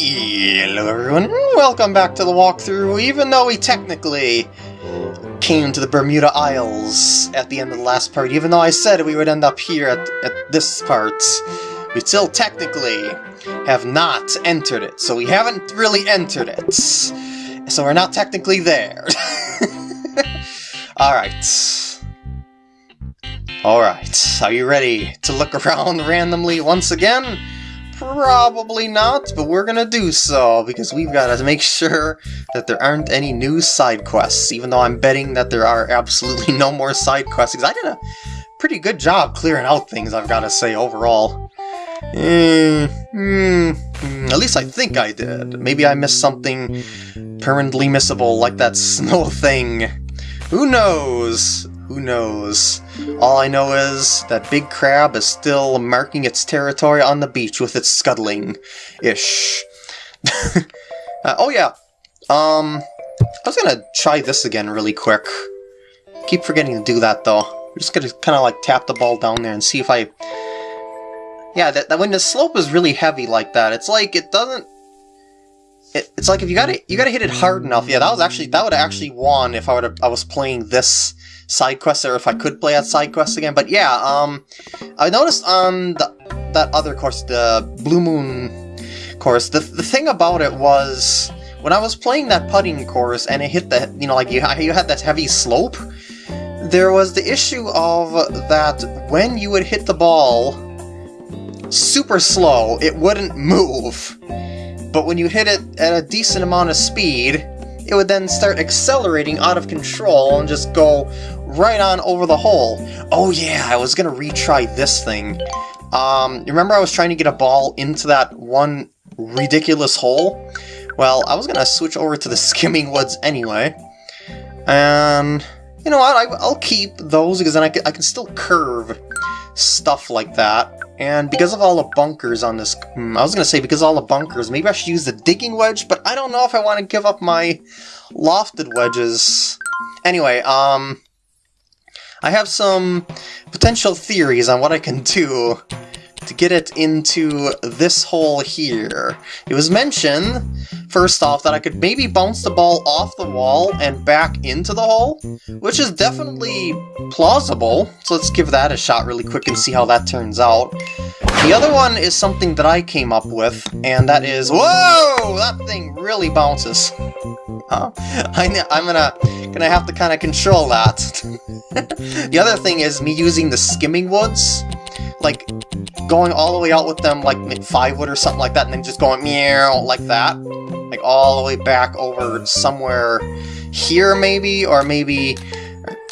Hello everyone, welcome back to the walkthrough, even though we technically came to the Bermuda Isles at the end of the last part, even though I said we would end up here at, at this part, we still technically have not entered it, so we haven't really entered it. So we're not technically there. Alright. Alright, are you ready to look around randomly once again? Probably not, but we're gonna do so, because we've got to make sure that there aren't any new side quests, even though I'm betting that there are absolutely no more side quests, because I did a pretty good job clearing out things, I've got to say, overall. Mm, mm, at least I think I did. Maybe I missed something permanently missable, like that snow thing. Who knows? Who knows? All I know is that Big Crab is still marking its territory on the beach with its scuttling-ish. uh, oh yeah, um, I was gonna try this again really quick. Keep forgetting to do that though. I'm just gonna kind of like tap the ball down there and see if I... Yeah, that, that when the slope is really heavy like that, it's like it doesn't it, it's like if you gotta you gotta hit it hard enough. Yeah, that was actually that would have actually won if I would I was playing this side quest or if I could play that side quest again. But yeah, um, I noticed on the, that other course, the Blue Moon course, the the thing about it was when I was playing that putting course and it hit the you know like you you had that heavy slope. There was the issue of that when you would hit the ball super slow, it wouldn't move but when you hit it at a decent amount of speed, it would then start accelerating out of control and just go right on over the hole. Oh yeah, I was gonna retry this thing. Um, remember I was trying to get a ball into that one ridiculous hole? Well, I was gonna switch over to the Skimming Woods anyway. And, you know what, I, will keep those because then I can, I can still curve stuff like that. And because of all the bunkers on this... Hmm, I was going to say because all the bunkers, maybe I should use the digging wedge, but I don't know if I want to give up my lofted wedges. Anyway, um... I have some potential theories on what I can do to get it into this hole here. It was mentioned, first off, that I could maybe bounce the ball off the wall and back into the hole, which is definitely plausible, so let's give that a shot really quick and see how that turns out. The other one is something that I came up with, and that is... Whoa! That thing really bounces. Huh? I, am gonna, gonna have to kind of control that. the other thing is me using the skimming woods like, going all the way out with them, like, five wood or something like that, and then just going meow, like that. Like, all the way back over somewhere here, maybe? Or maybe,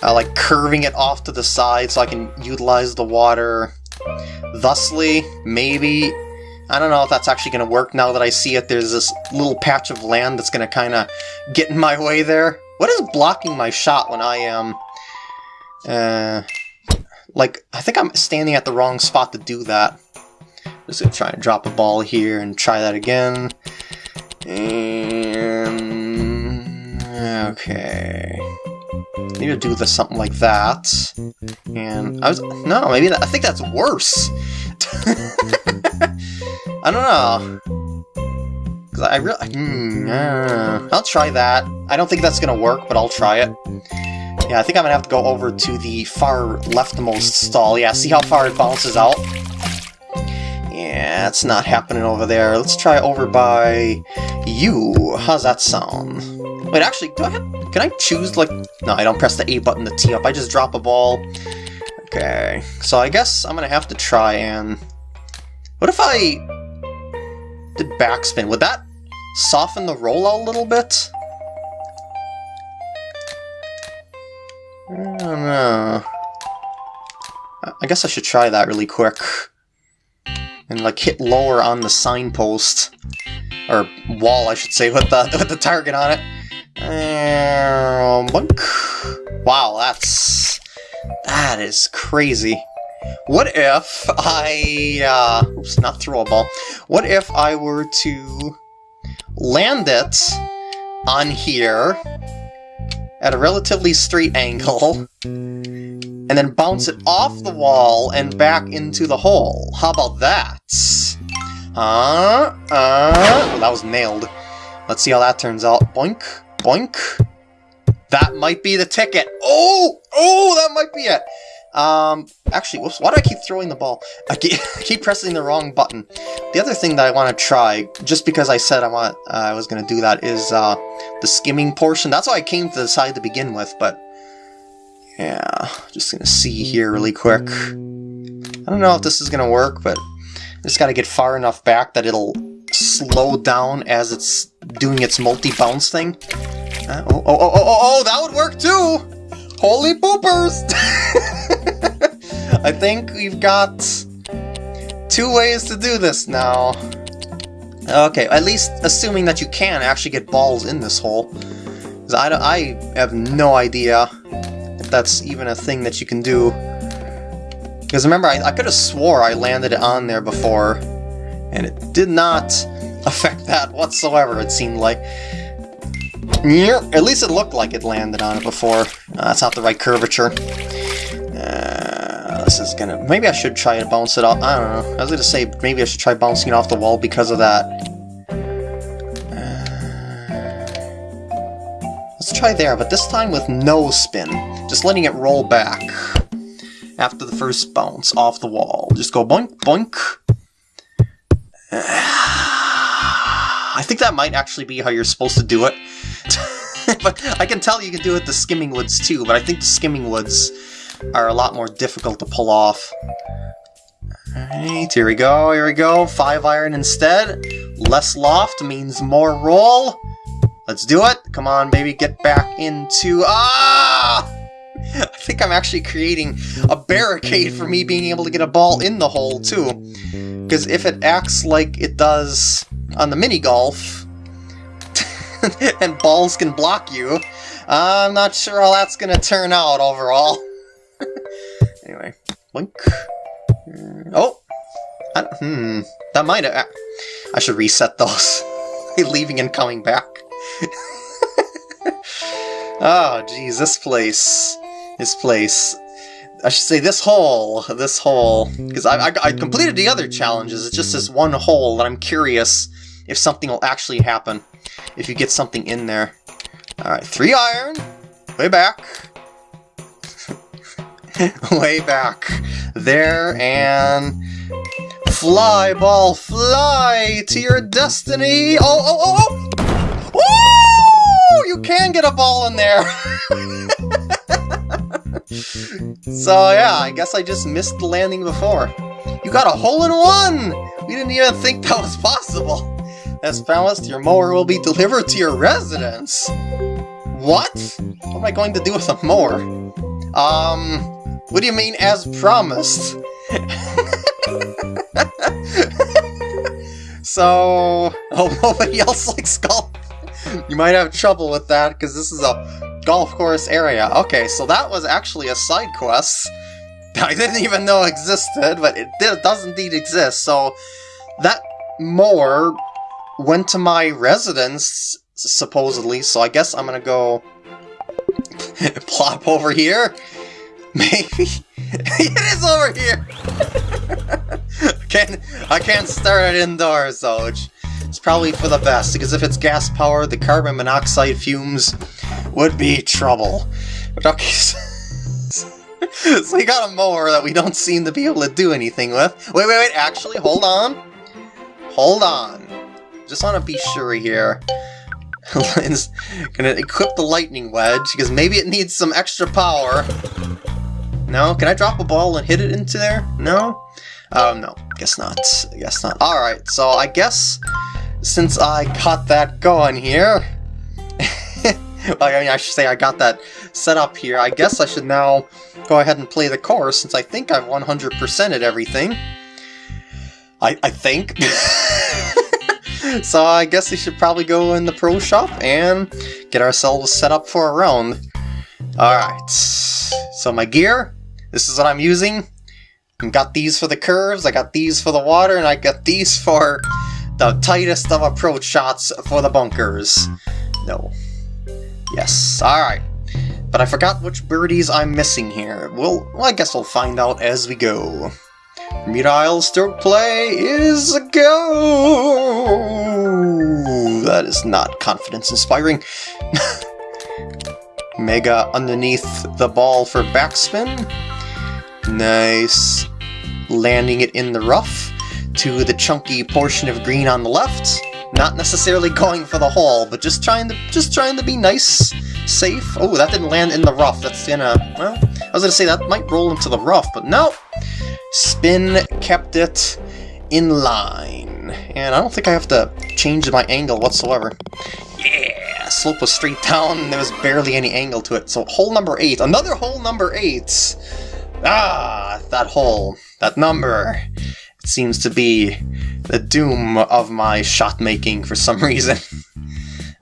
uh, like, curving it off to the side so I can utilize the water thusly, maybe. I don't know if that's actually going to work now that I see it. There's this little patch of land that's going to kind of get in my way there. What is blocking my shot when I am... Uh, like, I think I'm standing at the wrong spot to do that. Just gonna try and drop a ball here and try that again. And... Okay... Need to do something like that. And I was... No, maybe that, I think that's worse! I don't know. I really... Hmm, uh, I'll try that. I don't think that's gonna work, but I'll try it. Yeah, I think I'm gonna have to go over to the far leftmost stall. Yeah, see how far it bounces out? Yeah, it's not happening over there. Let's try over by you. How's that sound? Wait, actually, do I have... Can I choose, like... No, I don't press the A button to tee up. I just drop a ball. Okay, so I guess I'm gonna have to try and... What if I did backspin? Would that soften the rollout a little bit? I don't know. I guess I should try that really quick. And like hit lower on the signpost. Or wall, I should say, with the, with the target on it. Wow, that's... That is crazy. What if I... Uh, oops, not throw a ball. What if I were to land it on here at a relatively straight angle, and then bounce it off the wall and back into the hole. How about that? Uh, uh, well, that was nailed. Let's see how that turns out. Boink, boink. That might be the ticket. Oh, oh, that might be it. Um, actually, whoops, why do I keep throwing the ball? I keep, keep pressing the wrong button. The other thing that I want to try, just because I said I want, uh, I was going to do that, is uh, the skimming portion. That's why I came to the side to begin with, but yeah, just going to see here really quick. I don't know if this is going to work, but I just got to get far enough back that it'll slow down as it's doing its multi-bounce thing. Uh, oh, oh, oh, oh, oh, oh, that would work too! Holy poopers! I think we've got two ways to do this now. Okay, at least assuming that you can actually get balls in this hole. Because I, I have no idea if that's even a thing that you can do. Because remember, I, I could have swore I landed it on there before, and it did not affect that whatsoever, it seemed like. At least it looked like it landed on it before. Uh, that's not the right curvature. This is gonna... Maybe I should try to bounce it off. I don't know. I was gonna say, maybe I should try bouncing it off the wall because of that. Uh, let's try there, but this time with no spin. Just letting it roll back after the first bounce off the wall. Just go boink, boink. I think that might actually be how you're supposed to do it. but I can tell you can do it the skimming woods too, but I think the skimming woods are a lot more difficult to pull off. Alright, here we go, here we go. Five iron instead. Less loft means more roll. Let's do it. Come on, baby, get back into... Ah! I think I'm actually creating a barricade for me being able to get a ball in the hole, too. Because if it acts like it does on the mini golf, and balls can block you, I'm not sure how that's going to turn out overall. Anyway, blink. Oh! I, hmm, that might have... I should reset those. Leaving and coming back. oh, geez, this place. This place. I should say this hole, this hole, because I, I, I, completed the other challenges, it's just this one hole that I'm curious if something will actually happen, if you get something in there. Alright, three iron, way back, way back, there, and fly, ball, fly to your destiny! Oh, oh, oh, oh! Woo! You can get a ball in there! so yeah, I guess I just missed the landing before. You got a hole in one! We didn't even think that was possible. As promised, your mower will be delivered to your residence. What? What am I going to do with a mower? Um, what do you mean as promised? so, oh, nobody else likes golf? You might have trouble with that, because this is a golf course area. Okay, so that was actually a side quest I didn't even know existed, but it, it does indeed exist, so that mower went to my residence, supposedly, so I guess I'm gonna go plop over here. Maybe. it is over here! I, can't, I can't start it indoors, though, It's probably for the best, because if it's gas-powered, the carbon monoxide fumes would be trouble. But okay, so you got a mower that we don't seem to be able to do anything with. Wait, wait, wait, actually, hold on. Hold on. Just want to be sure here. Gonna equip the lightning wedge, because maybe it needs some extra power. No? Can I drop a ball and hit it into there? No? Um, no. Guess not. Guess not. Alright, so I guess since I got that going here... I mean, I should say I got that set up here, I guess I should now go ahead and play the course, since I think I've 100%ed everything. I, I think. so I guess we should probably go in the pro shop and get ourselves set up for a round. Alright, so my gear, this is what I'm using. I got these for the curves, I got these for the water, and I got these for the tightest of approach shots for the bunkers. No. Yes, alright. But I forgot which birdies I'm missing here. Well, I guess we'll find out as we go. Bermuda Isle stroke play is a go! That is not confidence inspiring. Mega underneath the ball for backspin. Nice. Landing it in the rough to the chunky portion of green on the left. Not necessarily going for the hole, but just trying to just trying to be nice, safe. Oh, that didn't land in the rough. That's gonna well, I was gonna say that might roll into the rough, but no. Spin kept it in line. And I don't think I have to change my angle whatsoever. Yeah, slope was straight down, there was barely any angle to it. So hole number 8, another hole number 8! Ah, that hole, that number. It seems to be the doom of my shot making for some reason.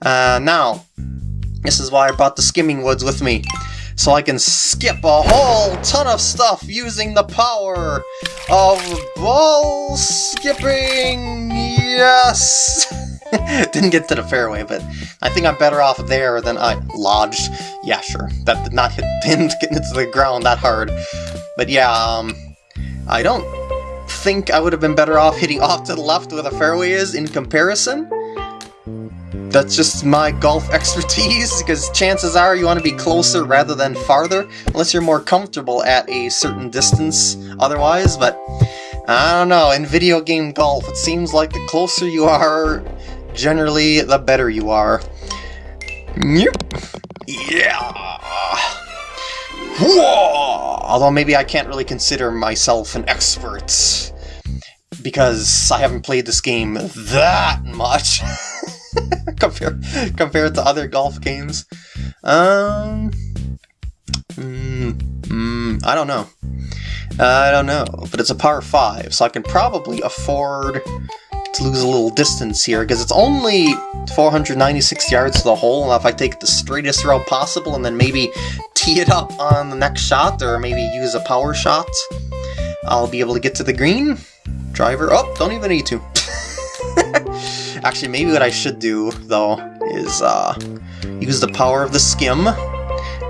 Uh, now, this is why I brought the Skimming Woods with me so I can skip a whole ton of stuff using the power of ball skipping! Yes! Didn't get to the fairway, but I think I'm better off there than I lodged. Yeah, sure. That did not hit didn't get into the ground that hard. But yeah, um, I don't think I would have been better off hitting off to the left where the fairway is in comparison that's just my golf expertise, because chances are you want to be closer rather than farther, unless you're more comfortable at a certain distance otherwise, but I don't know, in video game golf, it seems like the closer you are, generally, the better you are. Yep. Yeah! Whoa! Although maybe I can't really consider myself an expert, because I haven't played this game that much. compared compared to other golf games. Um, mm, mm, I don't know. I don't know, but it's a par 5, so I can probably afford to lose a little distance here, because it's only 496 yards to the hole, and if I take the straightest route possible and then maybe tee it up on the next shot, or maybe use a power shot, I'll be able to get to the green. Driver, oh, don't even need to. Actually, maybe what I should do, though, is uh, use the power of the skim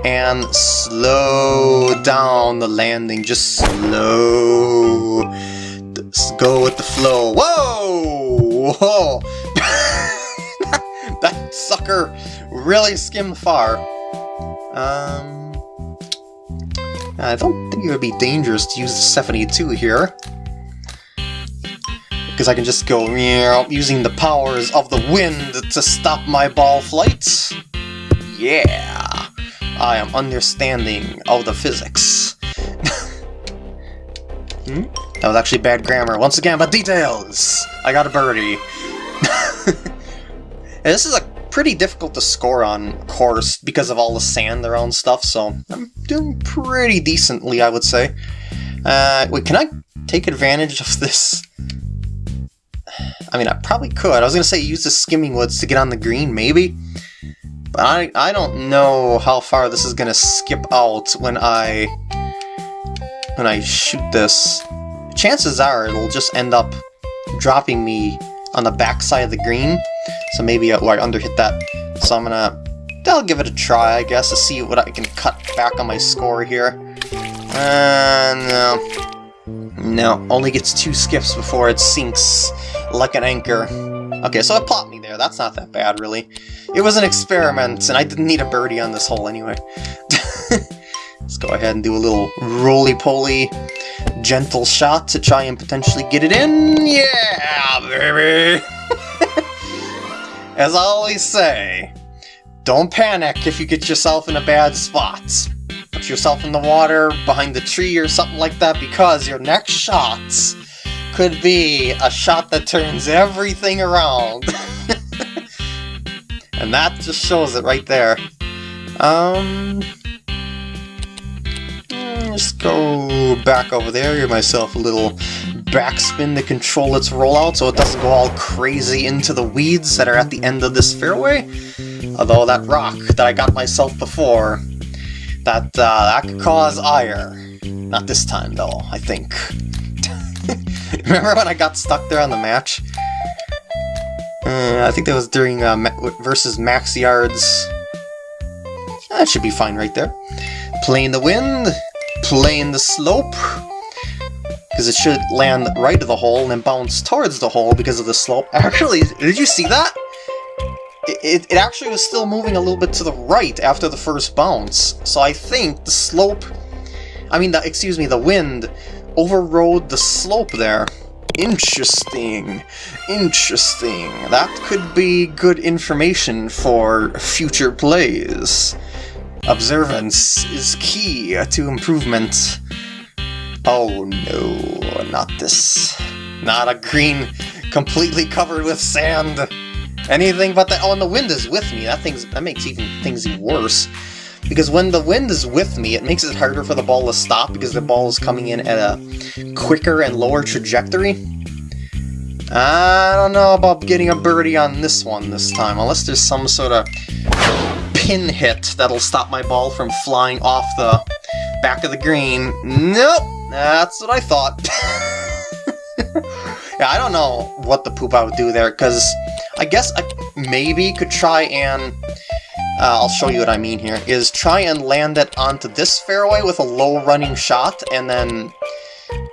and slow down the landing. Just slow. Just go with the flow. Whoa! Whoa! that sucker really skimmed far. Um, I don't think it would be dangerous to use the 72 here because I can just go using the powers of the wind to stop my ball flight. Yeah, I am understanding of the physics. hmm? That was actually bad grammar. Once again, but details! I got a birdie. this is a pretty difficult to score on course because of all the sand around stuff, so I'm doing pretty decently, I would say. Uh, wait, can I take advantage of this I mean, I probably could. I was going to say use the skimming woods to get on the green, maybe. But I, I don't know how far this is going to skip out when I when I shoot this. Chances are it'll just end up dropping me on the backside of the green. So maybe I, I underhit that. So I'm to... I'll give it a try, I guess, to see what I can cut back on my score here. Uh, no. No, only gets two skips before it sinks like an anchor. Okay, so it popped me there. That's not that bad, really. It was an experiment, and I didn't need a birdie on this hole anyway. Let's go ahead and do a little roly-poly gentle shot to try and potentially get it in. Yeah, baby! As I always say, don't panic if you get yourself in a bad spot put yourself in the water behind the tree or something like that because your next shots could be a shot that turns everything around. and that just shows it right there. Um, go back over there, give myself a little backspin to control its rollout so it doesn't go all crazy into the weeds that are at the end of this fairway. Although that rock that I got myself before that, uh, that could cause ire. Not this time, though, I think. Remember when I got stuck there on the match? Uh, I think that was during uh, versus Max Yards. That should be fine right there. Playing the wind, playing the slope. Because it should land right of the hole and then bounce towards the hole because of the slope. Actually, did you see that? It, it actually was still moving a little bit to the right after the first bounce. So I think the slope... I mean, the, excuse me, the wind overrode the slope there. Interesting. Interesting. That could be good information for future plays. Observance is key to improvement. Oh no, not this. Not a green completely covered with sand. Anything but that. Oh, and the wind is with me. That thing's that makes even things even worse. Because when the wind is with me, it makes it harder for the ball to stop because the ball is coming in at a quicker and lower trajectory. I don't know about getting a birdie on this one this time, unless there's some sort of pin hit that'll stop my ball from flying off the back of the green. Nope, that's what I thought. yeah, I don't know what the poop I would do there, because I guess I maybe could try and uh, I'll show you what I mean here, is try and land it onto this fairway with a low running shot, and then...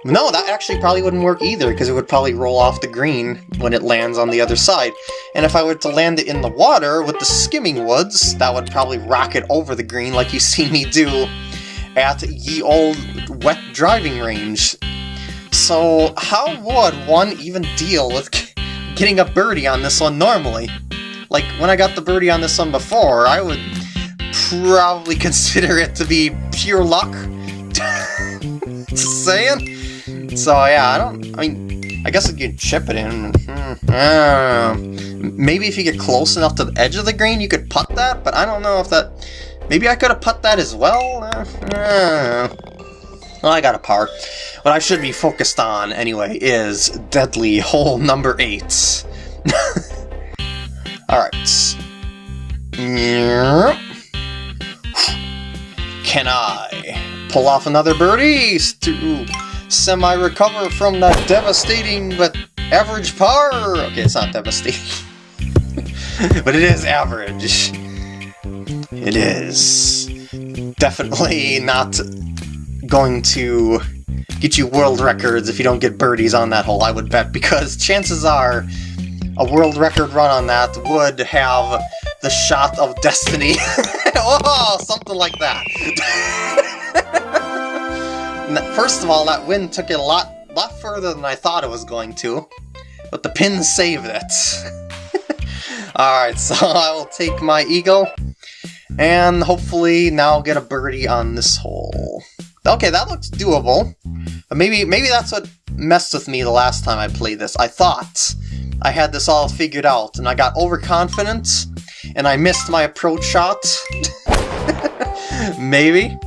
No, that actually probably wouldn't work either, because it would probably roll off the green when it lands on the other side. And if I were to land it in the water with the skimming woods, that would probably rocket over the green like you see me do at ye old wet driving range. So how would one even deal with getting a birdie on this one normally? Like, when I got the birdie on this one before, I would probably consider it to be pure luck. Just saying? So, yeah, I don't... I mean, I guess I could chip it in. Hmm, Maybe if you get close enough to the edge of the green, you could putt that, but I don't know if that... Maybe I could have putt that as well? Uh, well, I got a par. What I should be focused on, anyway, is Deadly Hole number 8. Alright. Can I pull off another birdie to semi-recover from that devastating but average par? Okay, it's not devastating. but it is average. It is definitely not going to get you world records if you don't get birdies on that hole, I would bet, because chances are a world record run on that would have the shot of destiny. oh, something like that. First of all, that wind took it a lot, lot further than I thought it was going to, but the pin saved it. Alright, so I will take my eagle, and hopefully now get a birdie on this hole. Okay, that looks doable. But maybe maybe that's what messed with me the last time I played this. I thought I had this all figured out, and I got overconfident, and I missed my approach shot. Maybe.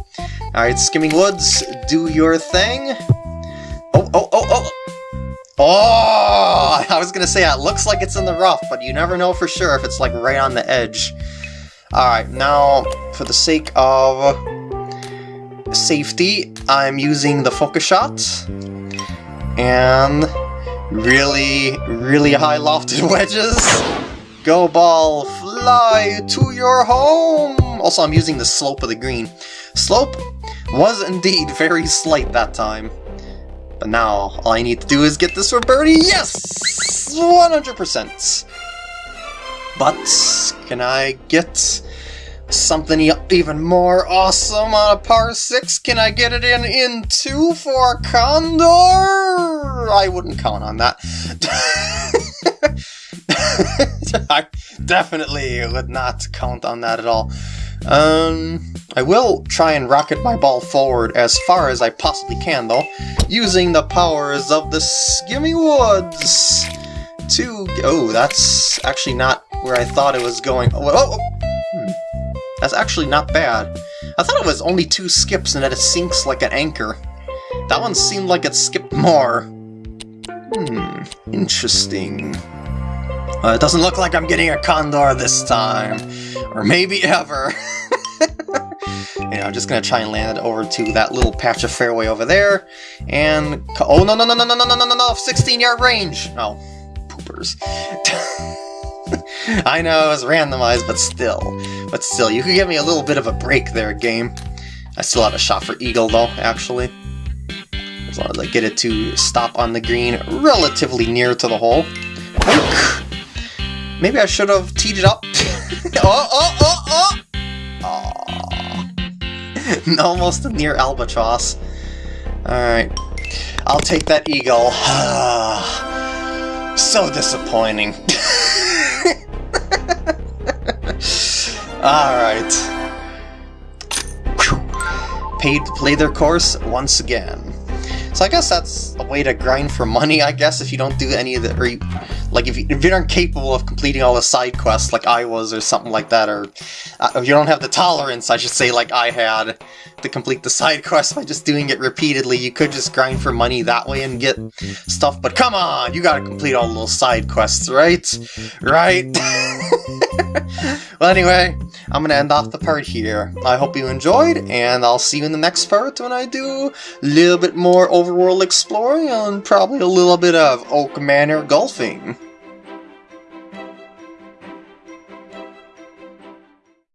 Alright, Skimming Woods, do your thing. Oh, oh, oh, oh! Oh! I was gonna say, it looks like it's in the rough, but you never know for sure if it's like right on the edge. Alright, now, for the sake of safety, I'm using the focus shot. And really, really high lofted wedges. Go ball, fly to your home! Also, I'm using the slope of the green. Slope was indeed very slight that time. But now, all I need to do is get this for birdie. Yes! 100%! But, can I get something even more awesome on a par 6? Can I get it in in 2 for Condor? I wouldn't count on that. I definitely would not count on that at all. Um, I will try and rocket my ball forward as far as I possibly can, though, using the powers of the Skimming Woods to... Oh, that's actually not where I thought it was going. Oh, oh, oh. Hmm. That's actually not bad. I thought it was only two skips and that it sinks like an anchor. That one seemed like it skipped more. Hmm, interesting. Uh, it doesn't look like I'm getting a Condor this time. Or maybe ever. I'm just gonna try and land it over to that little patch of fairway over there. And... Oh, no, no, no, no, no, no, no, no, no, 16 yard range! Oh, poopers. I know it was randomized, but still. But still, you could give me a little bit of a break there, game. I still have a shot for Eagle, though, actually. As long as I get it to stop on the green relatively near to the hole. Maybe I should have teed it up. oh, oh, oh, oh! Aww. Almost a near albatross. Alright. I'll take that eagle. so disappointing. Alright. Paid to play their course once again. So I guess that's a way to grind for money, I guess, if you don't do any of the... Or you, like, if you, if you aren't capable of completing all the side quests like I was or something like that, or uh, if you don't have the tolerance, I should say, like I had, to complete the side quests by just doing it repeatedly, you could just grind for money that way and get stuff, but come on! You gotta complete all those side quests, right? Right? well, anyway, I'm gonna end off the part here. I hope you enjoyed, and I'll see you in the next part when I do a little bit more overworld exploring and probably a little bit of Oak Manor golfing.